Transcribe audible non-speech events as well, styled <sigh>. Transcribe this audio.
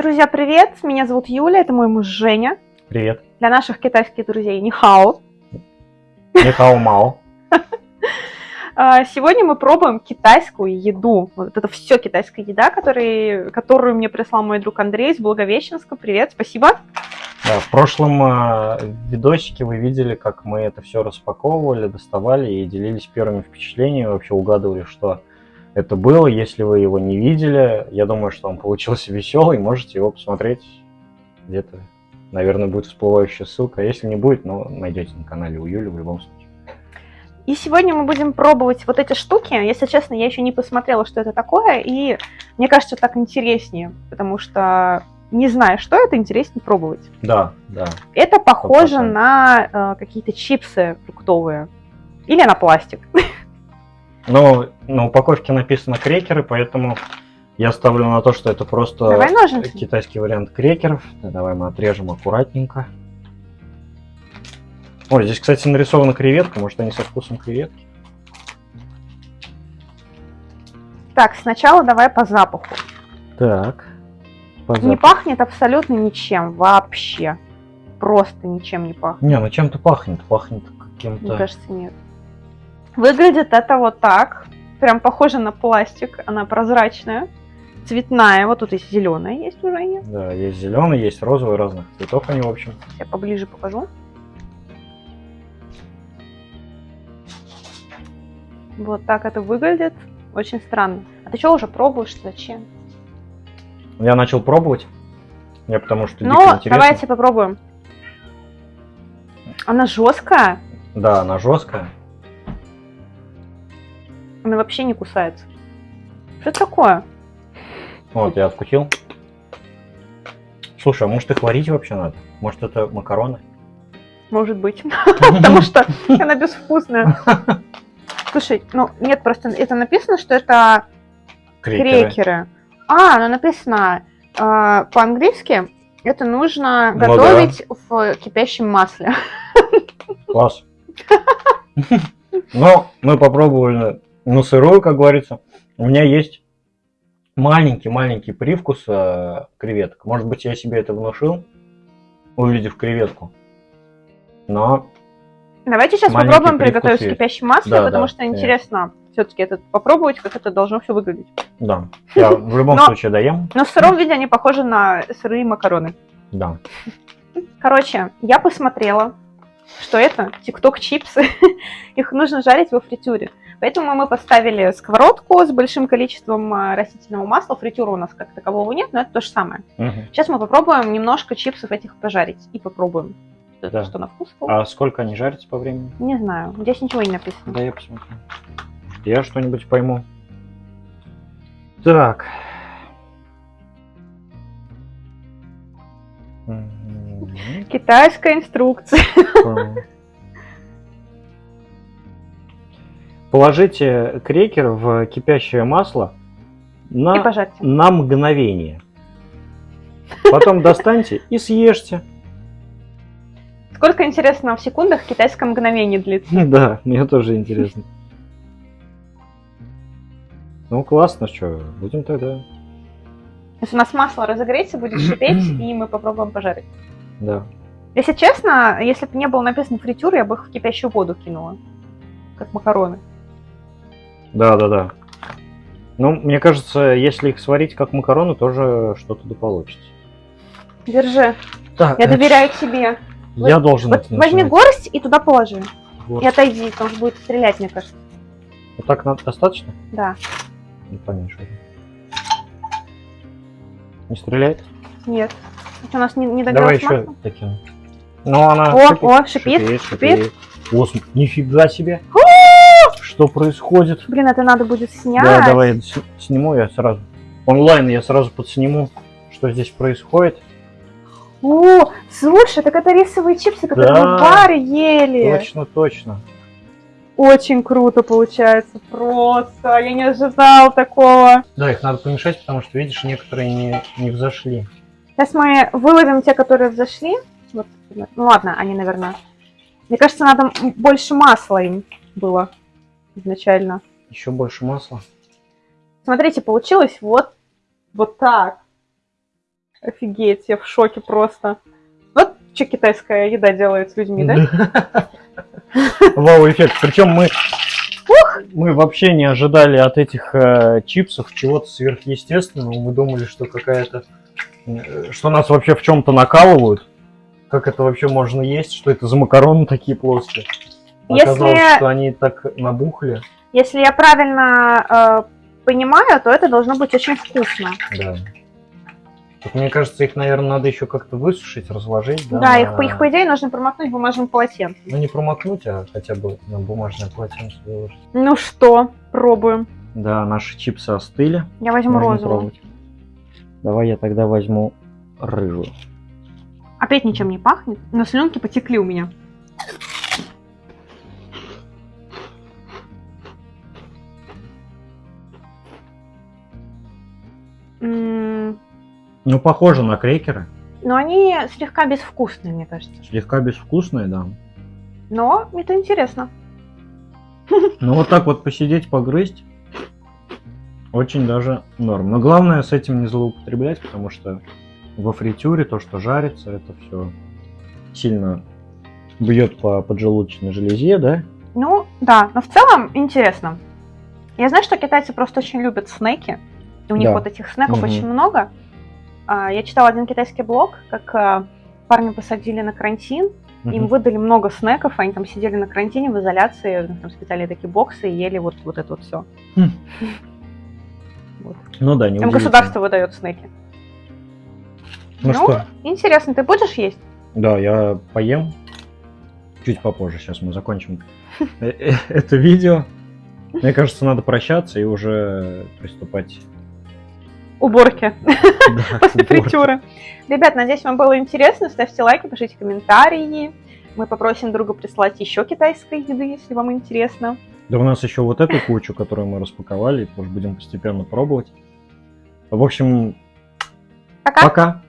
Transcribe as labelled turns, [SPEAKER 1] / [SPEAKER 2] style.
[SPEAKER 1] Друзья, привет! Меня зовут Юля, это мой муж Женя.
[SPEAKER 2] Привет.
[SPEAKER 1] Для наших китайских друзей Нихао.
[SPEAKER 2] Нихао Мао. <laughs>
[SPEAKER 1] А, Сегодня мы пробуем китайскую еду. Вот это все китайская еда, который, которую мне прислал мой друг Андрей из Благовещенска. Привет, спасибо.
[SPEAKER 2] Да, в прошлом э, видосике вы видели, как мы это все распаковывали, доставали и делились первыми впечатлениями, вообще угадывали, что это было. Если вы его не видели, я думаю, что он получился <laughs> веселый, можете его посмотреть где-то. Наверное, будет всплывающая ссылка. А если не будет, ну, найдете на канале у Юли в любом случае.
[SPEAKER 1] И сегодня мы будем пробовать вот эти штуки. Если честно, я еще не посмотрела, что это такое, и мне кажется, так интереснее, потому что не зная, что это, интереснее пробовать.
[SPEAKER 2] Да, да.
[SPEAKER 1] Это похоже
[SPEAKER 2] 100%.
[SPEAKER 1] на э, какие-то чипсы фруктовые или на пластик. <laughs>
[SPEAKER 2] Но на упаковке написано крекеры, поэтому я ставлю на то, что это просто
[SPEAKER 1] Давай ножницы.
[SPEAKER 2] китайский вариант крекеров. Да, давай мы отрежем аккуратненько. Ой, здесь, кстати, нарисована креветка. Может, они со вкусом креветки?
[SPEAKER 1] Так, сначала давай по запаху.
[SPEAKER 2] Так. по
[SPEAKER 1] Не
[SPEAKER 2] запаху.
[SPEAKER 1] пахнет абсолютно ничем вообще. Просто ничем не пахнет.
[SPEAKER 2] Не, ну чем-то пахнет. Пахнет
[SPEAKER 1] Мне
[SPEAKER 2] каким-то...
[SPEAKER 1] кажется, нет. Выглядит это вот так. Прям похоже на пластик. Она прозрачная, цветная. Вот тут есть зеленая, есть уже нет.
[SPEAKER 2] Да, есть зеленый, есть розовый, разных цветов они, в общем.
[SPEAKER 1] Я поближе покажу. Вот так это выглядит. Очень странно. А ты что уже пробуешь? Зачем?
[SPEAKER 2] Я начал пробовать. Я потому что
[SPEAKER 1] Ну, давайте попробуем. Она жесткая.
[SPEAKER 2] Да, она жесткая.
[SPEAKER 1] Она вообще не кусается. Что это такое?
[SPEAKER 2] Вот, я откусил. Слушай, а может их варить вообще надо? Может это макароны?
[SPEAKER 1] Может быть. <laughs> Потому что она безвкусная. Слушай, ну нет, просто это написано, что это крекеры. А, ну написано э, по-английски. Это нужно
[SPEAKER 2] Ну
[SPEAKER 1] готовить в кипящем масле.
[SPEAKER 2] Класс. <laughs> Но мы попробовали на сырую, как говорится. У меня есть маленький-маленький привкус э, креветок. Может быть, я себе это внушил, увидев креветку. Но
[SPEAKER 1] Давайте сейчас попробуем приготовить
[SPEAKER 2] есть.
[SPEAKER 1] кипящем масле,
[SPEAKER 2] Да,
[SPEAKER 1] потому
[SPEAKER 2] да,
[SPEAKER 1] что интересно все-таки это попробовать, как это должно все выглядеть.
[SPEAKER 2] да, я в любом
[SPEAKER 1] Но-
[SPEAKER 2] случае доем.
[SPEAKER 1] Но в сыром виде они похожи на сырые макароны.
[SPEAKER 2] Да.
[SPEAKER 1] Короче, я посмотрела, что это тикток чипсы. <laughs> Их нужно жарить во фритюре. Поэтому мы поставили сковородку с большим количеством а, растительного масла. Фритюра у нас как такового нет, но это то же самое.
[SPEAKER 2] Мгм.
[SPEAKER 1] Сейчас мы попробуем немножко чипсов этих пожарить. И попробуем, Это
[SPEAKER 2] Да.
[SPEAKER 1] что на вкус.
[SPEAKER 2] А сколько они жарятся по времени?
[SPEAKER 1] Не знаю, здесь ничего не написано.
[SPEAKER 2] Да, я посмотрю. Я что-нибудь пойму. Так.
[SPEAKER 1] Китайская инструкция.
[SPEAKER 2] Положите крекер в кипящее масло
[SPEAKER 1] И
[SPEAKER 2] на,
[SPEAKER 1] пожарьте.
[SPEAKER 2] на мгновение. Потом достаньте и съешьте.
[SPEAKER 1] Сколько, интересно, в секундах китайское мгновение длится? <laughs>
[SPEAKER 2] Да, мне тоже интересно. Ну, классно, что, будем тогда.
[SPEAKER 1] Если у нас масло разогреется, будет шипеть, <clears throat> и мы попробуем пожарить.
[SPEAKER 2] Да.
[SPEAKER 1] Если честно, если бы не было написано фритюр, я бы их в кипящую воду кинула. Как макароны.
[SPEAKER 2] Да, да, да. Ну, мне кажется, если их сварить как макароны, тоже что-то да получится.
[SPEAKER 1] Держи.
[SPEAKER 2] Так,
[SPEAKER 1] Я доверяю тебе.
[SPEAKER 2] я должен
[SPEAKER 1] Вот
[SPEAKER 2] это
[SPEAKER 1] возьми горсть и туда положи.
[SPEAKER 2] Вот.
[SPEAKER 1] И отойди, потому что будет стрелять, мне кажется.
[SPEAKER 2] Вот так надо достаточно?
[SPEAKER 1] Да.
[SPEAKER 2] Ну, поменьше. Не стреляет?
[SPEAKER 1] Нет. Это у нас не, не
[SPEAKER 2] Давай
[SPEAKER 1] догрелось
[SPEAKER 2] еще
[SPEAKER 1] масло?
[SPEAKER 2] таким. Ну, она
[SPEAKER 1] О,
[SPEAKER 2] шипит,
[SPEAKER 1] о, шипит, шипит.
[SPEAKER 2] О, см- нифига себе. Что происходит?
[SPEAKER 1] Блин, это надо будет снять.
[SPEAKER 2] Да, давай я сниму я сразу. Онлайн я сразу подсниму, что здесь происходит.
[SPEAKER 1] О, слушай, так это рисовые чипсы, которые
[SPEAKER 2] Да.
[SPEAKER 1] мы в баре ели.
[SPEAKER 2] Точно, точно.
[SPEAKER 1] Очень круто получается. Просто. Я не ожидал такого.
[SPEAKER 2] Да, их надо помешать, потому что, видишь, некоторые не, не взошли.
[SPEAKER 1] Сейчас мы выловим те, которые взошли. Вот, ну ладно, они, наверное. Мне кажется, надо больше масла им было изначально.
[SPEAKER 2] Еще больше масла.
[SPEAKER 1] Смотрите, получилось вот, вот так. Офигеть, я в шоке просто. Вот что китайская еда делает с людьми, да? <laughs>
[SPEAKER 2] Вау-эффект. Причем мы, мы вообще не ожидали от этих э, чипсов чего-то сверхъестественного. Мы думали, что какая-то... э, Что нас вообще в чем-то накалывают. Как это вообще можно есть? Что это за макароны такие плоские? Оказалось,
[SPEAKER 1] Если-
[SPEAKER 2] что они так набухли.
[SPEAKER 1] Если я правильно э, понимаю, то это должно быть очень вкусно.
[SPEAKER 2] Да. Так, мне кажется, их, наверное, надо еще как-то высушить, разложить.
[SPEAKER 1] Да,
[SPEAKER 2] Да,
[SPEAKER 1] их, по-
[SPEAKER 2] на-
[SPEAKER 1] их, по идее, нужно промокнуть бумажным полотенцем.
[SPEAKER 2] Ну, не промокнуть, а хотя бы на бумажное полотенце выложить.
[SPEAKER 1] Ну что, пробуем.
[SPEAKER 2] Да, наши чипсы остыли.
[SPEAKER 1] Я возьму
[SPEAKER 2] Можно
[SPEAKER 1] розовую.
[SPEAKER 2] пробовать. Давай я тогда возьму рыжую.
[SPEAKER 1] Опять ничем не пахнет, но слюнки потекли у меня.
[SPEAKER 2] Ну, похоже на крекеры.
[SPEAKER 1] Но они слегка безвкусные, мне кажется.
[SPEAKER 2] Слегка безвкусные, да.
[SPEAKER 1] Но это интересно. <laughs>
[SPEAKER 2] Ну, вот так вот посидеть, погрызть. Очень даже норм. Но главное с этим не злоупотреблять, потому что во фритюре то, что жарится, это все сильно бьет по поджелудочной железе, да?
[SPEAKER 1] Ну, да, но в целом интересно. Я знаю, что китайцы просто очень любят снеки. И у них
[SPEAKER 2] Да.
[SPEAKER 1] вот этих снеков
[SPEAKER 2] Мгм.
[SPEAKER 1] очень много. А, Я читала один китайский блог, как а, парня посадили на карантин, им
[SPEAKER 2] Мгм.
[SPEAKER 1] выдали много снеков, они там сидели на карантине в изоляции, у них там специальные такие боксы и ели вот, вот это вот все. <laughs>
[SPEAKER 2] Ну да, не
[SPEAKER 1] Им государство выдает снеки.
[SPEAKER 2] Ну, что,
[SPEAKER 1] Интересно, ты будешь есть?
[SPEAKER 2] да, я поем чуть попозже. Сейчас мы закончим <laughs> э- э- это видео. Мне кажется, надо прощаться и уже приступать <laughs> <laughs>
[SPEAKER 1] Уборки
[SPEAKER 2] да,
[SPEAKER 1] после
[SPEAKER 2] уборке.
[SPEAKER 1] фритюры. Ребят, надеюсь, вам было интересно. Ставьте лайки, пишите комментарии. Мы попросим друга прислать еще китайской еды, если вам интересно.
[SPEAKER 2] Да у нас еще вот эту кучу, которую мы распаковали, тоже будем постепенно пробовать. В общем,
[SPEAKER 1] Пока!
[SPEAKER 2] пока.